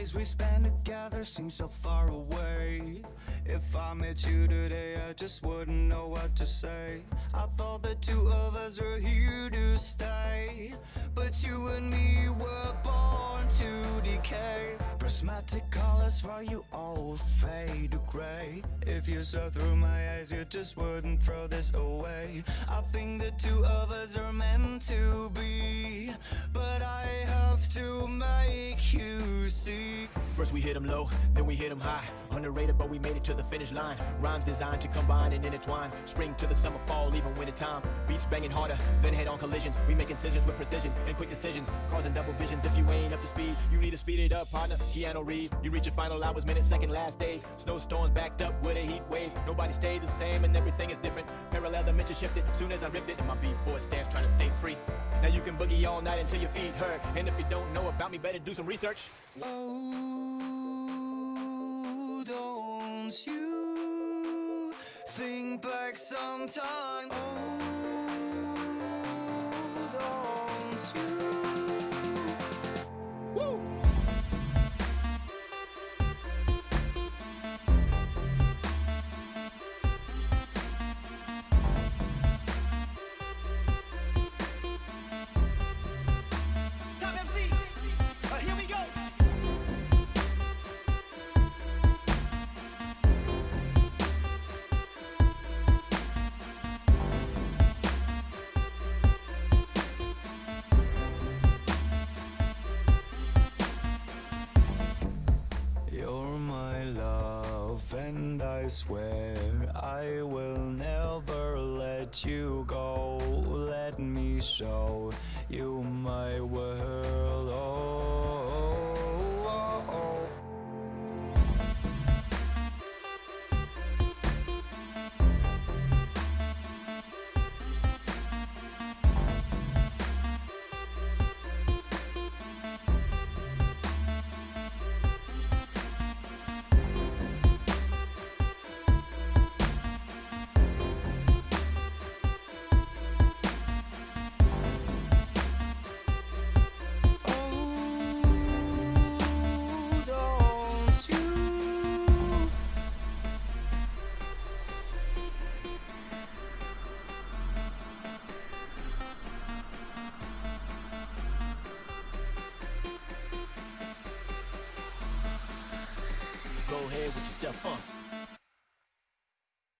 days we spend together seem so far away. If I met you today I just wouldn't know what to say. I thought the two of us were here to stay But you and me were born to decay. Prismatic colors for you all fade to gray. If you saw through my eyes you just wouldn't throw this away. I think the two of us are meant to be But I have to make you see. First we hit 'em low, then we hit 'em high. Underrated but we made it to the finish line. Rhymes designed to combine and intertwine. Spring to the summer, fall, even winter time. Beats banging harder, then head on collisions. We make incisions with precision and quick decisions. Causing double visions if you ain't up to speed. You need to speed it up, partner, Keanu Reeves. You reach your final hours, minutes, second, last days. Snowstorms backed up with a heat wave Nobody stays the same and everything is different Parallel dimension shifted, soon as I ripped it And my b-boy stands trying to stay free Now you can boogie all night until your feet hurt And if you don't know about me, better do some research Oh, don't you think back sometime? Oh, don't you? Swear I will never let you go. Let me show you my Go ahead with yourself, uh